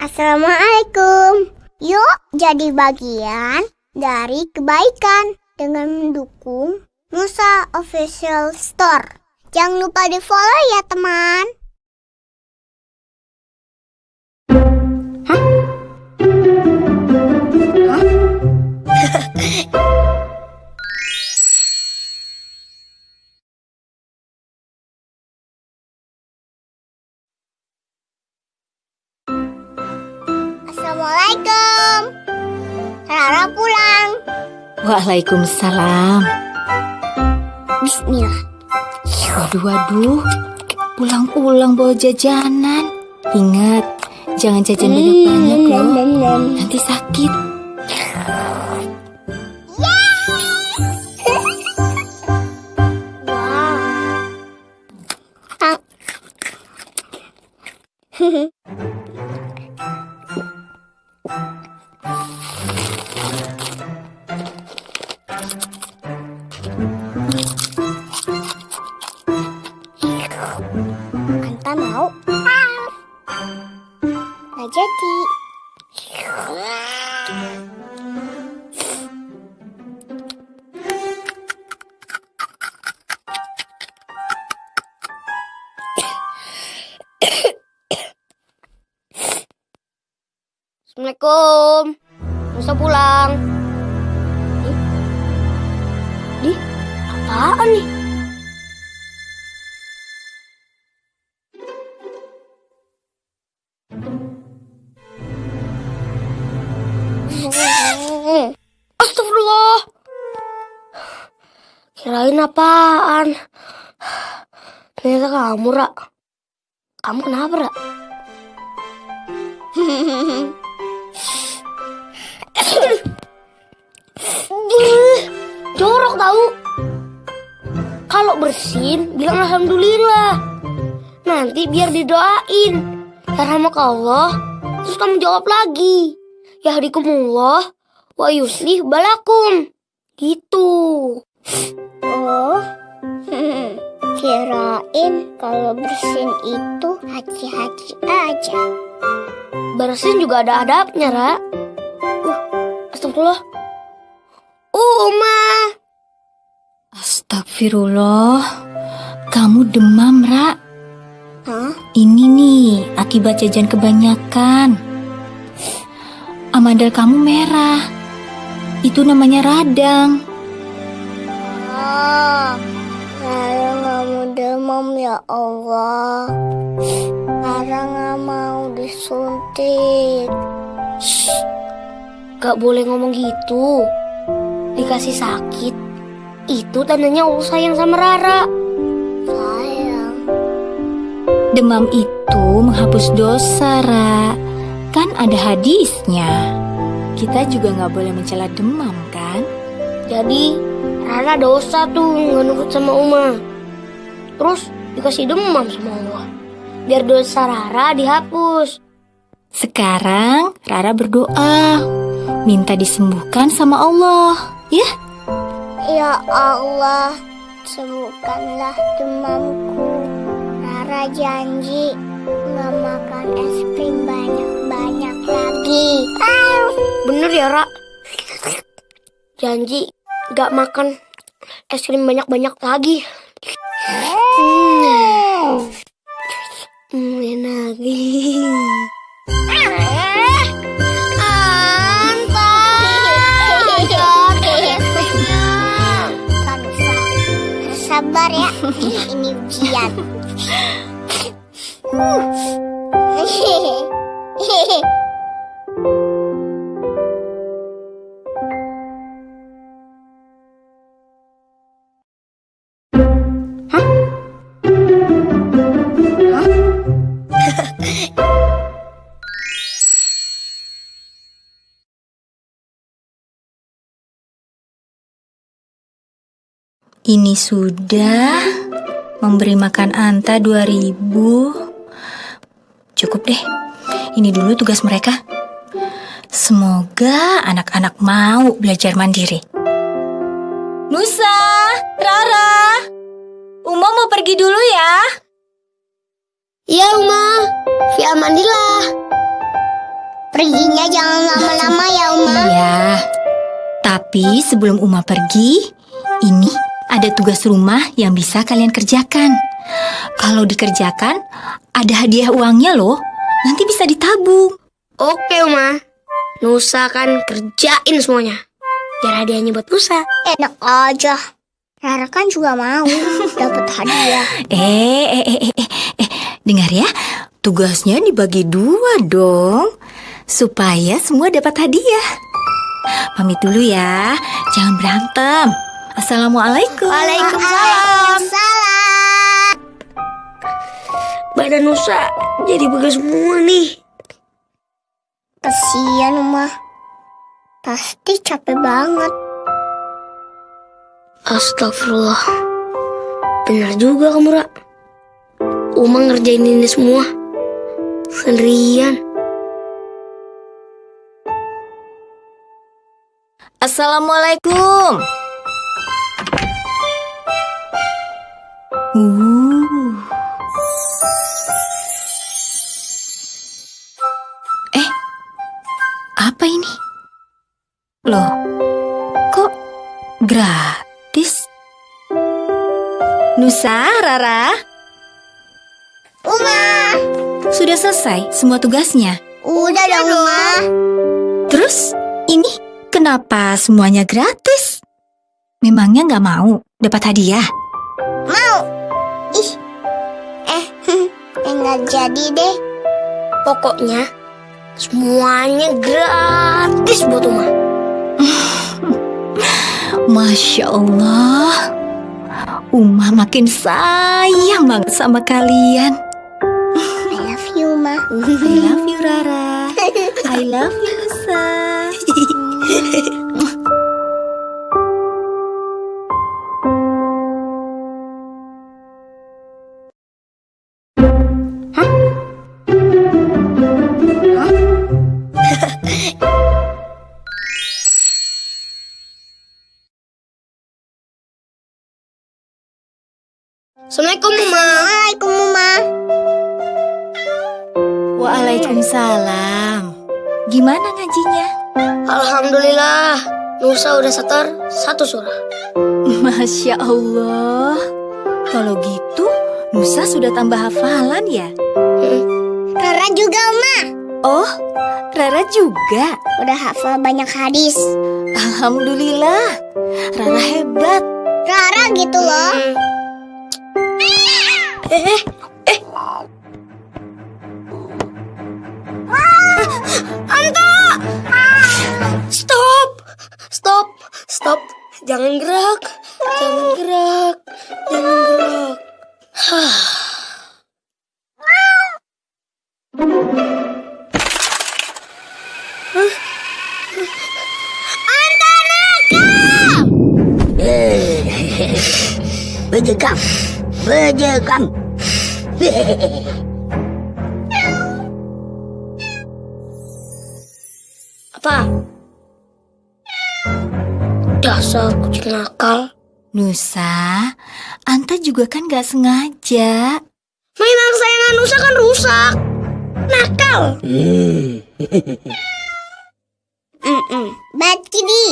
Assalamualaikum. Yuk jadi bagian dari kebaikan dengan mendukung Nusa Official Store. Jangan lupa di follow ya teman. Assalamualaikum. Rara pulang. Waalaikumsalam. Bismillah. Waduh, waduh. Pulang-pulang bawa jajanan. Ingat, jangan jajan banyak-banyak loh. Nanti sakit. Nggak jadi. Kirain apaan? Ternyata kamu, Ra. Kamu kenapa, Ra? Jorok tahu. Kalau bersin, bilang alhamdulillah. Nanti biar didoain. Ya rahmat Allah. Terus kamu jawab lagi. Ya hadikumullah wa yuslih balakum. Gitu. Oh, kirain kalau bersin itu haji-haji aja. Bersin juga ada adabnya, Ra. Uh, astagfirullah. Uma. Astagfirullah. Kamu demam, Ra. Hah? Ini nih, akibat jajan kebanyakan. Amandel kamu merah. Itu namanya radang. Ah, Rara nggak mau demam ya Allah. Rara nggak mau disuntik. Gak boleh ngomong gitu. Dikasih sakit. Itu tandanya Allah sayang sama Rara. Sayang. Demam itu menghapus dosa, Ra. Kan ada hadisnya. Kita juga nggak boleh mencela demam, kan? Jadi Rara dosa tuh nggak nurut sama Uma. Terus dikasih demam sama Allah. Biar dosa Rara dihapus. Sekarang Rara berdoa, minta disembuhkan sama Allah, ya? Ya Allah, sembuhkanlah demamku. Rara janji nggak makan es krim banyak-banyak lagi. Bener ya, Ra? Janji gak makan es krim banyak-banyak lagi. Hmm. Hmm, enak. Sabar ya, ini ujian. Ini sudah memberi makan Anta 2000. Cukup deh. Ini dulu tugas mereka. Semoga anak-anak mau belajar mandiri. Nusa, Rara, Uma mau pergi dulu ya. Iya, Uma. Fi amanillah. Perginya jangan lama-lama ya, Uma. Iya. Tapi sebelum Uma pergi, ini ada tugas rumah yang bisa kalian kerjakan. Kalau dikerjakan, ada hadiah uangnya loh. Nanti bisa ditabung. Oke, Uma. Nusa kan kerjain semuanya. Biar hadiahnya buat Nusa. Enak aja. Rara kan juga mau dapat hadiah. Eh, eh, eh, eh, eh, eh, dengar ya. Tugasnya dibagi dua dong. Supaya semua dapat hadiah. Pamit dulu ya. Jangan berantem. Assalamualaikum. Waalaikumsalam. Salam. Badan Nusa jadi begas semua nih. Kesian, Uma. Pasti capek banget. Astagfirullah. Benar juga kamu, Ra. Uma ngerjain ini semua. Sendirian. Assalamualaikum. Uh. Eh, apa ini? Loh, kok gratis? Nusa, Rara, Uma. sudah selesai semua tugasnya. Udah dong, Uma. Terus, ini kenapa semuanya gratis? Memangnya nggak mau dapat hadiah? Ih. Eh, enggak jadi deh. Pokoknya semuanya gratis buat Uma. Masya Allah, Uma makin sayang banget sama kalian. I love you, Ma. I love you Rara, I love you Nusa. Assalamualaikum, Uma. Assalamualaikum, Uma. Waalaikumsalam. Gimana ngajinya? Alhamdulillah, Nusa udah setor satu surah. Masya Allah. Kalau gitu, Nusa sudah tambah hafalan ya? Rara juga, Uma. Oh, Rara juga. Udah hafal banyak hadis. Alhamdulillah. Rara hebat. Rara gitu loh. Eh, eh, eh. Anta! Stop! Stop! Stop! Jangan gerak! Jangan gerak! Jangan gerak! Hah. Bejegam, bejegam. Apa? Dasar kucing nakal. Nusa, Anta juga kan gak sengaja. Mainan kesayangan Nusa kan rusak. Nakal. Bad kitty.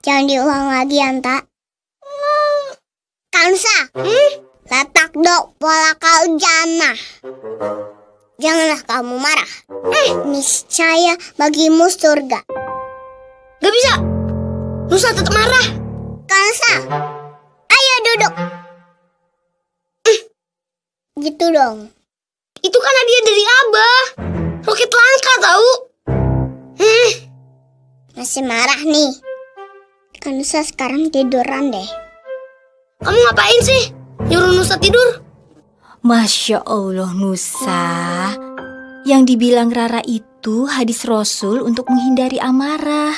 Jangan diulang lagi, Anta. Kansa. Hmm? Letak dok pola kau jana. Janganlah kamu marah. Eh, niscaya bagimu surga. Gak bisa. Nusa tetap marah. Kansa. Ayo duduk. Eh, Gitu dong. Itu kan hadiah dari Abah. Roket langka tahu. Eh, Masih marah nih. Kansa sekarang tiduran deh. kamu ngapain sih? Nyuruh Nusa tidur? Masya Allah Nusa. Yang dibilang Rara itu hadis Rasul untuk menghindari amarah.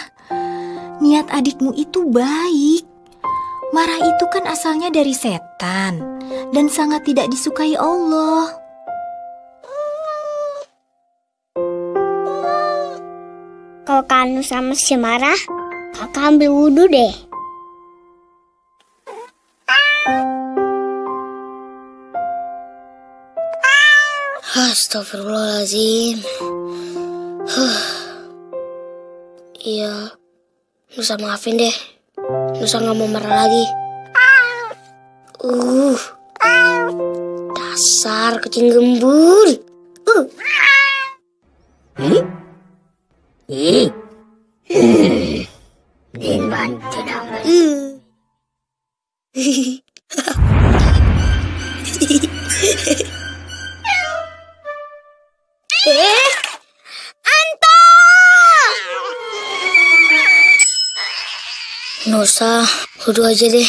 Niat adikmu itu baik. Marah itu kan asalnya dari setan dan sangat tidak disukai Allah. Kalau Kanu sama si marah, kakak ambil wudhu deh. Astagfirullahaladzim. Huh. Iya, Nusa maafin deh. Nusa nggak mau marah lagi. Uh, dasar kucing gembul. Uh. Ih. Hmm. Diman tidak Nusa, wudhu aja deh.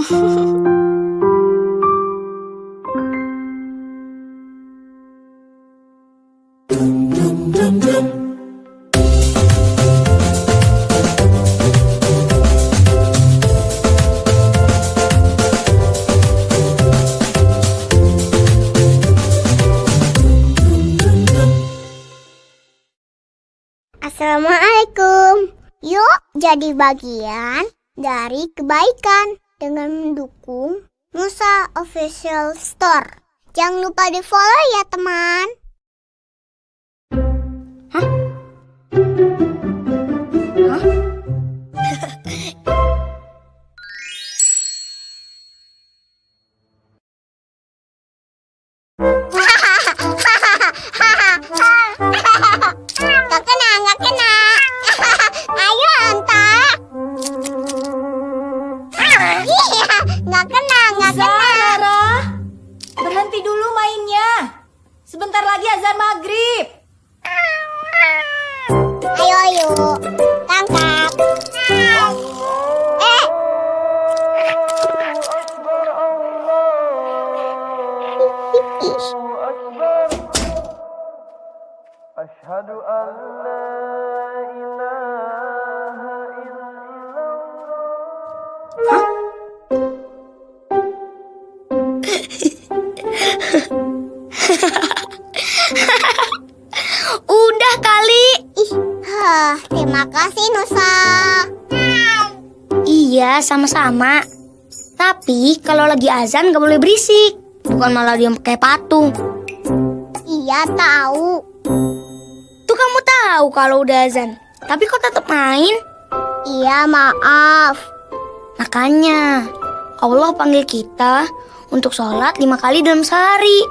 Assalamualaikum. Yuk jadi bagian dari kebaikan dengan mendukung Musa Official Store. Jangan lupa di follow ya teman. Gak Iya, gak kena, gak kena. Rara, berhenti dulu mainnya. Sebentar lagi azan maghrib. Ayo, ayo. Sama-sama. Tapi kalau lagi azan gak boleh berisik. Bukan malah diam kayak patung. Iya tahu. Tuh kamu tahu kalau udah azan. Tapi kok tetap main? Iya maaf. Makanya Allah panggil kita untuk sholat lima kali dalam sehari.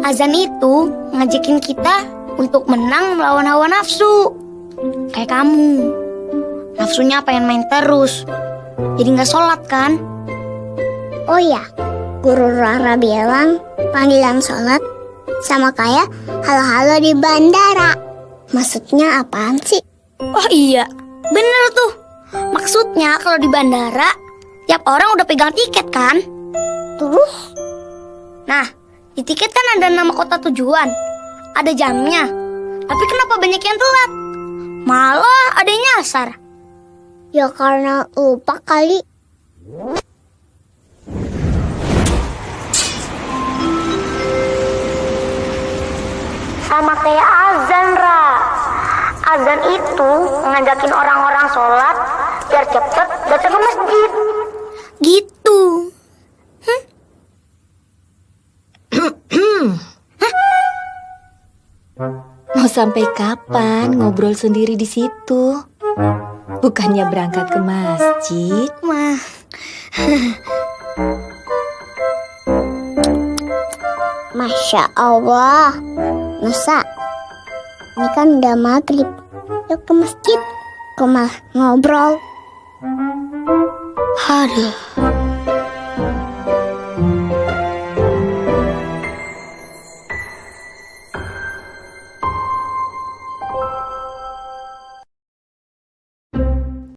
Azan itu ngajakin kita untuk menang melawan hawa nafsu. Kayak kamu. Nafsunya pengen main terus. Jadi nggak sholat kan? Oh ya, Guru Rara bilang panggilan sholat sama kayak halo-halo di bandara. Maksudnya apaan sih? Oh iya, bener tuh. Maksudnya kalau di bandara, tiap orang udah pegang tiket kan? Terus? Nah, di tiket kan ada nama kota tujuan, ada jamnya. Tapi kenapa banyak yang telat? Malah ada yang nyasar. Ya karena lupa kali. Sama kayak azan, Ra. Azan itu ngajakin orang-orang sholat biar cepet datang ke masjid. Gitu. Mau sampai kapan ngobrol sendiri di situ? Bukannya berangkat ke masjid? Mah, Masya Allah. Nusa, ini kan udah maghrib. Yuk ke masjid. Malah ngobrol? aduh.